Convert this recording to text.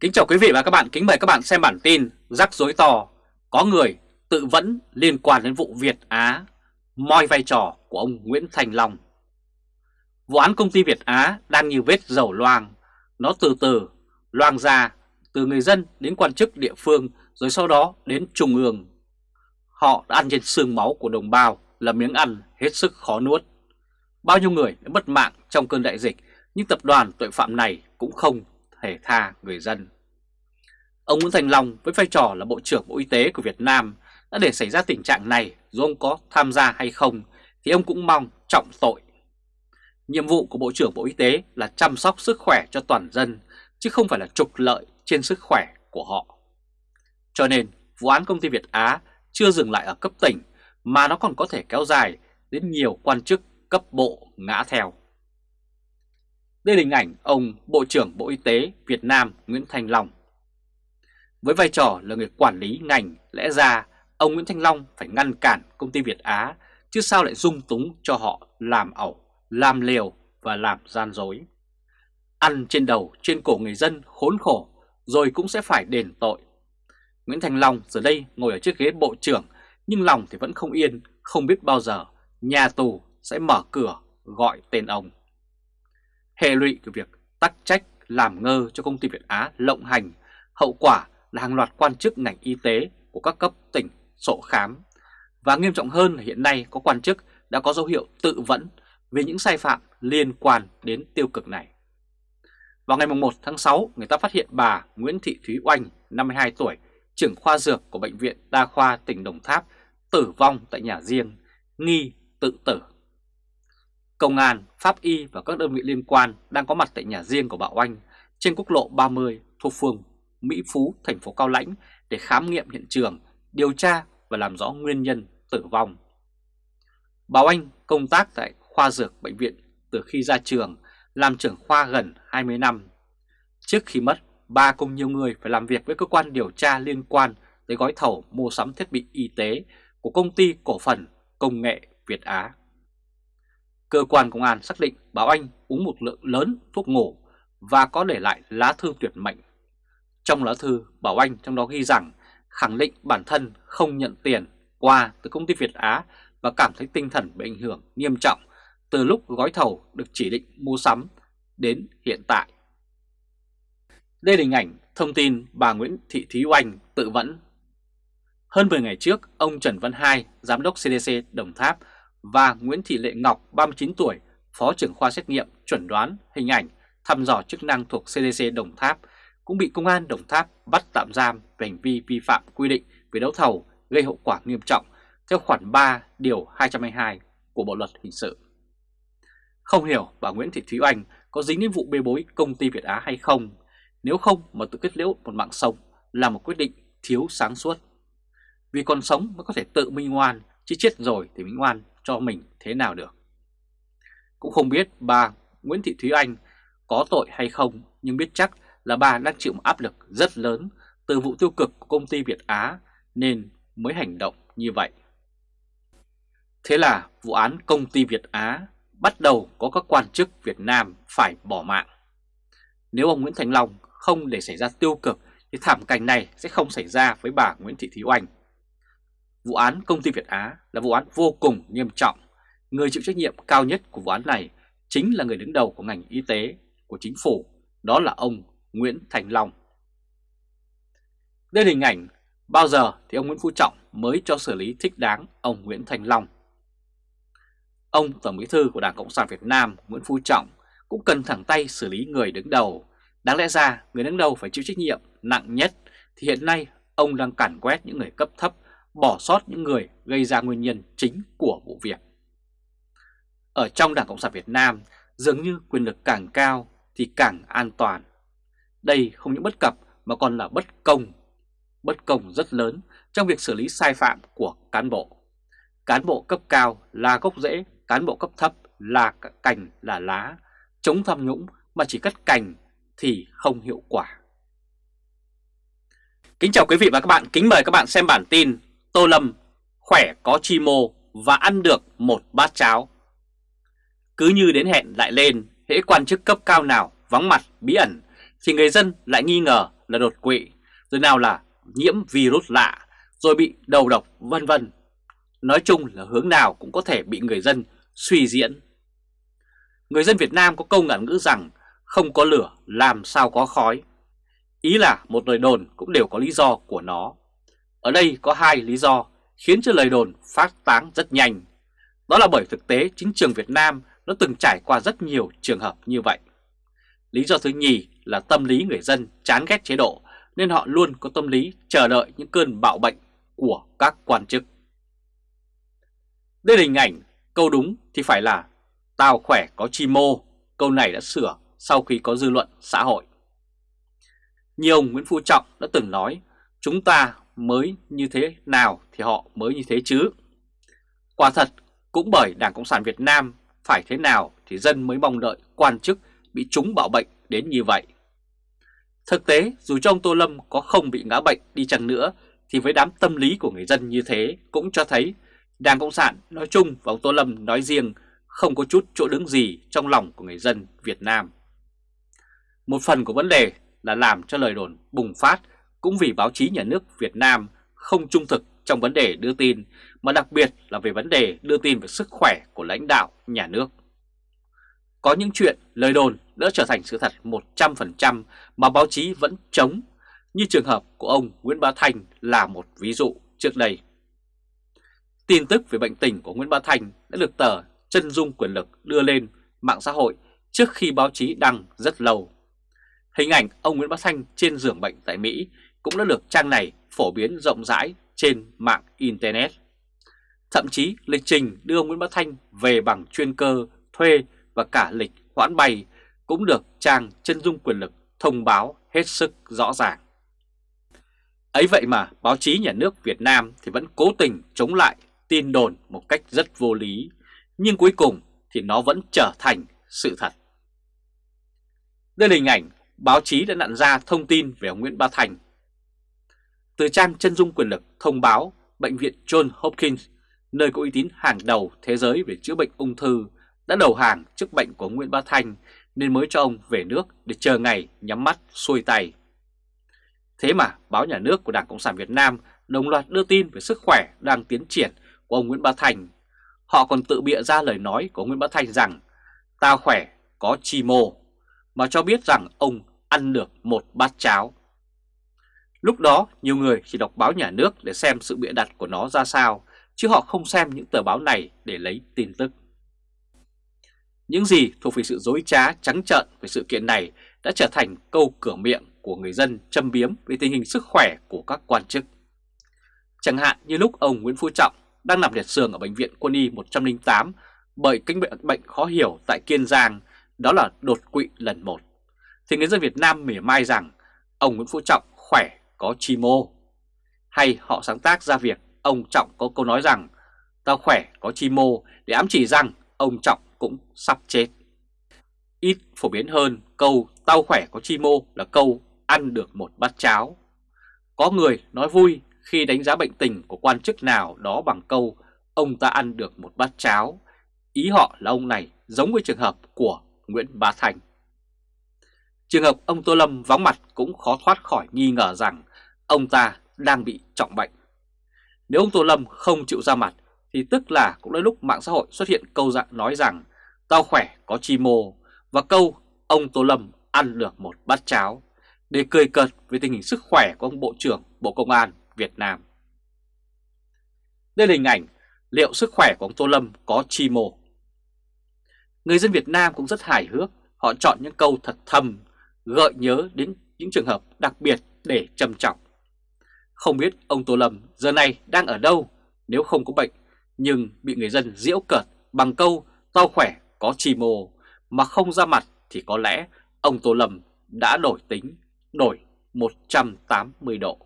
Kính chào quý vị và các bạn, kính mời các bạn xem bản tin Rắc rối to, có người tự vẫn liên quan đến vụ Việt Á, moi vai trò của ông Nguyễn Thành Long. Vụ án công ty Việt Á đang như vết dầu loang, nó từ từ loang ra từ người dân đến quan chức địa phương rồi sau đó đến trung ương. Họ đã ăn trên xương máu của đồng bào là miếng ăn hết sức khó nuốt. Bao nhiêu người đã mất mạng trong cơn đại dịch nhưng tập đoàn tội phạm này cũng không thể tha người dân. Ông Nguyễn Thành Long với vai trò là Bộ trưởng Bộ Y tế của Việt Nam đã để xảy ra tình trạng này, dù ông có tham gia hay không, thì ông cũng mong trọng tội. Nhiệm vụ của Bộ trưởng Bộ Y tế là chăm sóc sức khỏe cho toàn dân, chứ không phải là trục lợi trên sức khỏe của họ. Cho nên, vụ án công ty Việt Á chưa dừng lại ở cấp tỉnh, mà nó còn có thể kéo dài đến nhiều quan chức cấp bộ ngã theo. Đây là hình ảnh ông Bộ trưởng Bộ Y tế Việt Nam Nguyễn Thành Long. Với vai trò là người quản lý ngành, lẽ ra ông Nguyễn Thanh Long phải ngăn cản công ty Việt Á, chứ sao lại dung túng cho họ làm ẩu, làm liều và làm gian dối. Ăn trên đầu, trên cổ người dân khốn khổ, rồi cũng sẽ phải đền tội. Nguyễn Thành Long giờ đây ngồi ở chiếc ghế bộ trưởng, nhưng lòng thì vẫn không yên, không biết bao giờ nhà tù sẽ mở cửa gọi tên ông. Hệ lụy của việc tắc trách làm ngơ cho công ty Việt Á lộng hành, hậu quả là hàng loạt quan chức ngành y tế của các cấp tỉnh sổ khám. Và nghiêm trọng hơn là hiện nay có quan chức đã có dấu hiệu tự vẫn về những sai phạm liên quan đến tiêu cực này. Vào ngày 1 tháng 6, người ta phát hiện bà Nguyễn Thị Thúy Oanh, 52 tuổi, trưởng khoa dược của Bệnh viện Đa khoa tỉnh Đồng Tháp, tử vong tại nhà riêng, nghi tự tử. Công an, Pháp Y và các đơn vị liên quan đang có mặt tại nhà riêng của bà Oanh trên quốc lộ 30 thuộc phường Mỹ Phú, thành phố Cao Lãnh để khám nghiệm hiện trường, điều tra và làm rõ nguyên nhân tử vong. Bà Oanh công tác tại khoa dược bệnh viện từ khi ra trường, làm trưởng khoa gần 20 năm. Trước khi mất, bà cùng nhiều người phải làm việc với cơ quan điều tra liên quan tới gói thầu mua sắm thiết bị y tế của công ty cổ phần công nghệ Việt Á. Cơ quan công an xác định Bảo Anh uống một lượng lớn thuốc ngủ và có để lại lá thư tuyệt mệnh trong lá thư, Bảo Anh trong đó ghi rằng khẳng định bản thân không nhận tiền qua từ công ty Việt Á và cảm thấy tinh thần bị ảnh hưởng nghiêm trọng từ lúc gói thầu được chỉ định mua sắm đến hiện tại. Đây là hình ảnh thông tin bà Nguyễn Thị Thúy Oanh tự vẫn. Hơn 10 ngày trước, ông Trần Văn Hai, Giám đốc CDC Đồng Tháp và Nguyễn Thị Lệ Ngọc, 39 tuổi, Phó trưởng khoa xét nghiệm, chuẩn đoán, hình ảnh, thăm dò chức năng thuộc CDC Đồng Tháp cũng bị Công an Đồng Tháp bắt tạm giam về hành vi vi phạm quy định về đấu thầu gây hậu quả nghiêm trọng theo khoản 3 điều 222 của Bộ Luật Hình sự. Không hiểu bà Nguyễn Thị Thúy Anh có dính đến vụ bê bối công ty Việt Á hay không, nếu không mà tự kết liễu một mạng sống là một quyết định thiếu sáng suốt. Vì còn sống mới có thể tự minh ngoan, chứ chết rồi thì minh ngoan cho mình thế nào được. Cũng không biết bà Nguyễn Thị Thúy Anh có tội hay không, nhưng biết chắc là bà đang chịu một áp lực rất lớn từ vụ tiêu cực của công ty Việt Á nên mới hành động như vậy. Thế là vụ án công ty Việt Á bắt đầu có các quan chức Việt Nam phải bỏ mạng. Nếu ông Nguyễn Thành Long không để xảy ra tiêu cực thì thảm cảnh này sẽ không xảy ra với bà Nguyễn Thị Thúy Oanh. Vụ án công ty Việt Á là vụ án vô cùng nghiêm trọng. Người chịu trách nhiệm cao nhất của vụ án này chính là người đứng đầu của ngành y tế của chính phủ, đó là ông Nguyễn Thành Long. Đây là hình ảnh bao giờ thì ông Nguyễn Phú Trọng mới cho xử lý thích đáng ông Nguyễn Thành Long. Ông Tổng Bí thư của Đảng Cộng sản Việt Nam Nguyễn Phú Trọng cũng cần thẳng tay xử lý người đứng đầu. Đáng lẽ ra người đứng đầu phải chịu trách nhiệm nặng nhất thì hiện nay ông đang cản quét những người cấp thấp, bỏ sót những người gây ra nguyên nhân chính của vụ việc. Ở trong Đảng Cộng sản Việt Nam, dường như quyền lực càng cao thì càng an toàn. Đây không những bất cập mà còn là bất công, bất công rất lớn trong việc xử lý sai phạm của cán bộ. Cán bộ cấp cao là gốc rễ, cán bộ cấp thấp là cành là lá, chống tham nhũng mà chỉ cắt cành thì không hiệu quả. Kính chào quý vị và các bạn, kính mời các bạn xem bản tin Tô Lâm khỏe có chi mô và ăn được một bát cháo. Cứ như đến hẹn lại lên, hễ quan chức cấp cao nào vắng mặt bí ẩn thì người dân lại nghi ngờ là đột quỵ, rồi nào là nhiễm virus lạ, rồi bị đầu độc vân vân. Nói chung là hướng nào cũng có thể bị người dân suy diễn. Người dân Việt Nam có câu ngạn ngữ rằng không có lửa làm sao có khói. Ý là một lời đồn cũng đều có lý do của nó. Ở đây có hai lý do khiến cho lời đồn phát tán rất nhanh. Đó là bởi thực tế chính trường Việt Nam nó từng trải qua rất nhiều trường hợp như vậy. Lý do thứ nhì là tâm lý người dân chán ghét chế độ nên họ luôn có tâm lý chờ đợi những cơn bạo bệnh của các quan chức. Đây là hình ảnh, câu đúng thì phải là tao khỏe có chi mô, câu này đã sửa sau khi có dư luận xã hội. Nhiều ông Nguyễn Phú Trọng đã từng nói chúng ta mới như thế nào thì họ mới như thế chứ. Quả thật, cũng bởi Đảng Cộng sản Việt Nam phải thế nào thì dân mới mong đợi quan chức bị trúng bạo bệnh đến như vậy. Thực tế, dù cho ông Tô Lâm có không bị ngã bệnh đi chăng nữa, thì với đám tâm lý của người dân như thế cũng cho thấy Đảng Cộng sản nói chung và ông Tô Lâm nói riêng không có chút chỗ đứng gì trong lòng của người dân Việt Nam. Một phần của vấn đề là làm cho lời đồn bùng phát cũng vì báo chí nhà nước Việt Nam không trung thực trong vấn đề đưa tin, mà đặc biệt là về vấn đề đưa tin về sức khỏe của lãnh đạo nhà nước. Có những chuyện lời đồn đã trở thành sự thật 100% mà báo chí vẫn chống, như trường hợp của ông Nguyễn Bá Thanh là một ví dụ trước đây. Tin tức về bệnh tình của Nguyễn Bá Thanh đã được tờ Chân Dung Quyền Lực đưa lên mạng xã hội trước khi báo chí đăng rất lâu. Hình ảnh ông Nguyễn Bá Thanh trên giường bệnh tại Mỹ cũng đã được trang này phổ biến rộng rãi trên mạng Internet. Thậm chí lịch trình đưa Nguyễn Bá Thanh về bằng chuyên cơ, thuê và cả lịch hoãn bay cũng được trang chân dung quyền lực thông báo hết sức rõ ràng. Ấy vậy mà báo chí nhà nước Việt Nam thì vẫn cố tình chống lại tin đồn một cách rất vô lý, nhưng cuối cùng thì nó vẫn trở thành sự thật. Đây là hình ảnh báo chí đã nặn ra thông tin về ông Nguyễn Bá Thành. Từ trang chân dung quyền lực thông báo Bệnh viện John Hopkins, nơi có uy tín hàng đầu thế giới về chữa bệnh ung thư, đã đầu hàng trước bệnh của Nguyễn Bá Thanh nên mới cho ông về nước để chờ ngày nhắm mắt xuôi tay. Thế mà báo nhà nước của Đảng Cộng sản Việt Nam đồng loạt đưa tin về sức khỏe đang tiến triển của ông Nguyễn Bá Thành. Họ còn tự bịa ra lời nói của Nguyễn Bá Thành rằng ta khỏe, có chi mô, mà cho biết rằng ông ăn được một bát cháo. Lúc đó nhiều người chỉ đọc báo nhà nước để xem sự bịa đặt của nó ra sao, chứ họ không xem những tờ báo này để lấy tin tức. Những gì thuộc về sự dối trá trắng trợn về sự kiện này đã trở thành câu cửa miệng của người dân châm biếm về tình hình sức khỏe của các quan chức. Chẳng hạn như lúc ông Nguyễn Phú Trọng đang nằm liệt giường ở Bệnh viện Quân y 108 bởi căn bệnh, bệnh khó hiểu tại Kiên Giang, đó là đột quỵ lần một, thì người dân Việt Nam mỉa mai rằng ông Nguyễn Phú Trọng khỏe có chi mô. Hay họ sáng tác ra việc ông Trọng có câu nói rằng tao khỏe có chi mô để ám chỉ rằng ông Trọng cũng sắp chết. Ít phổ biến hơn câu tao khỏe có chi mô là câu ăn được một bát cháo. Có người nói vui khi đánh giá bệnh tình của quan chức nào đó bằng câu ông ta ăn được một bát cháo. Ý họ là ông này giống với trường hợp của Nguyễn Bá Thành. Trường hợp ông Tô Lâm vắng mặt cũng khó thoát khỏi nghi ngờ rằng ông ta đang bị trọng bệnh. Nếu ông Tô Lâm không chịu ra mặt thì tức là cũng đến lúc mạng xã hội xuất hiện câu dạng nói rằng tao khỏe có chi mô và câu ông Tô Lâm ăn được một bát cháo để cười cợt về tình hình sức khỏe của ông Bộ trưởng Bộ Công an Việt Nam. Đây là hình ảnh liệu sức khỏe của ông Tô Lâm có chi mô. Người dân Việt Nam cũng rất hài hước, họ chọn những câu thật thầm, gợi nhớ đến những trường hợp đặc biệt để trầm trọng. Không biết ông Tô Lâm giờ này đang ở đâu nếu không có bệnh, nhưng bị người dân diễu cợt bằng câu tao khỏe có chi mồ mà không ra mặt thì có lẽ ông Tô Lâm đã đổi tính, đổi 180 độ.